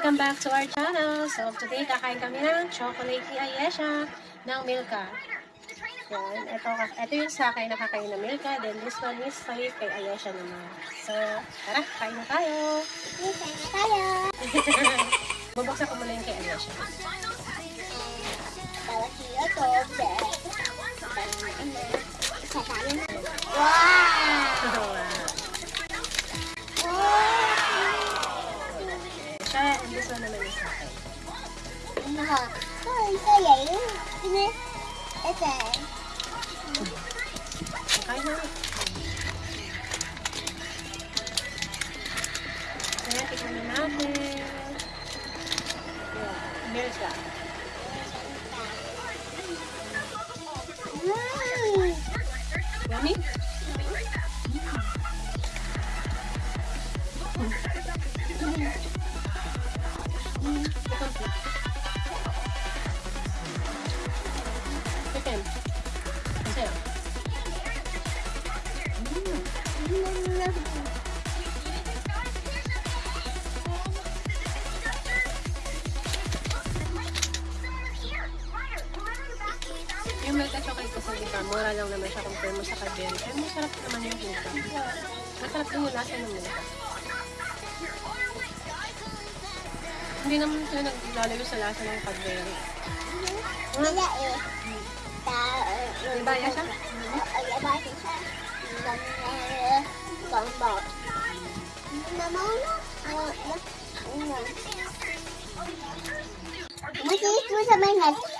Welcome back to our channel. So, today kakain kami ng chocolate ni Ayesha ng Milka. Yan. Ito, ito yung sa akin nakakain ng Milka. Then, this one is sa'yo kay Ayesha naman. So, tara, kain na tayo. Minsan na tayo. Bubuksan ko muna yung kay Ayesha. Bawat okay Kaya tignan na natin. Meron siya. Yung Milka chocolate kasi di ba, mura lang naman siya compare mo sa Cadbury. Ay, masarap naman yung Milka. Masarap din yung lasa ng Milka. Hindi naman sila naglalayo sa lasa ng Cadbury. Wala eh. Ba, Yasha? Ay, ba siya? Gamba. Ano? Ano? Masisit mo sa may hat.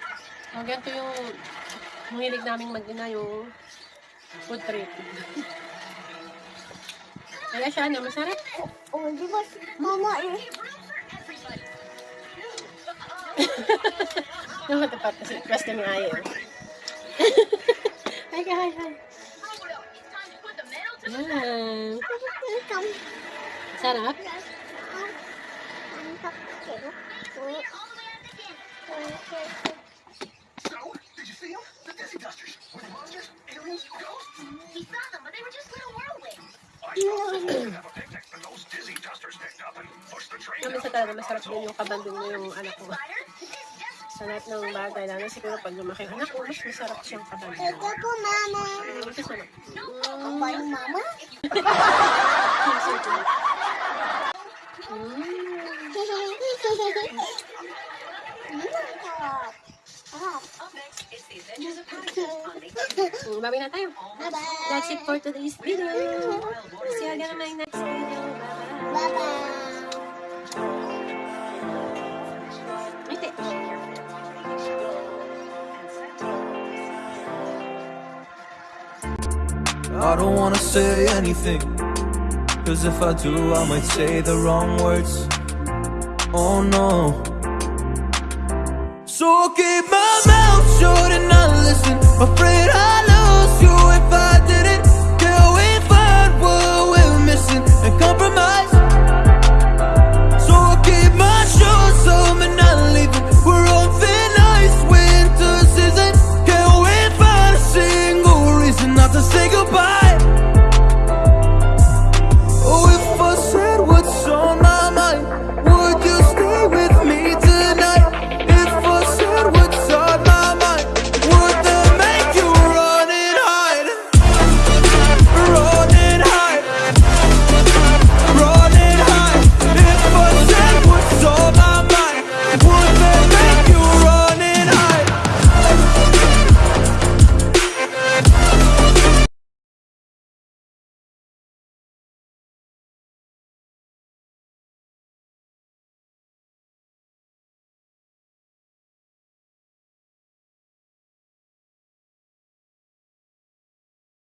Ah. Mm. Oh, ganito yung mahilig naming mag-ina yung food trip. Kaya siya, ano, masarap. Oh, di ba? Mama eh. Yung matapat kasi plus kami ayaw. Hi, hi, hi. Yan. Welcome. Sarap. Did you see them? The Dizzy Dusters. Were they monsters? Aliens? Ghosts? He saw them, but they were just little whirlwinds. I saw them have a picnic, and those Dizzy Dusters picked up and pushed the train down. talaga masarap din yung kabanding mo yung anak ko. Sa lahat ng bagay, lalo siguro pag lumaki anak ko, mas masarap siyang kabanding. Ito po, mama. Ito. Ako yung mama? Na tayo. Bye-bye. That's it for today's video. See you again in my next video. Bye-bye. I don't wanna say anything. Cause if I do, I might say the wrong words. Oh no. So keep my mouth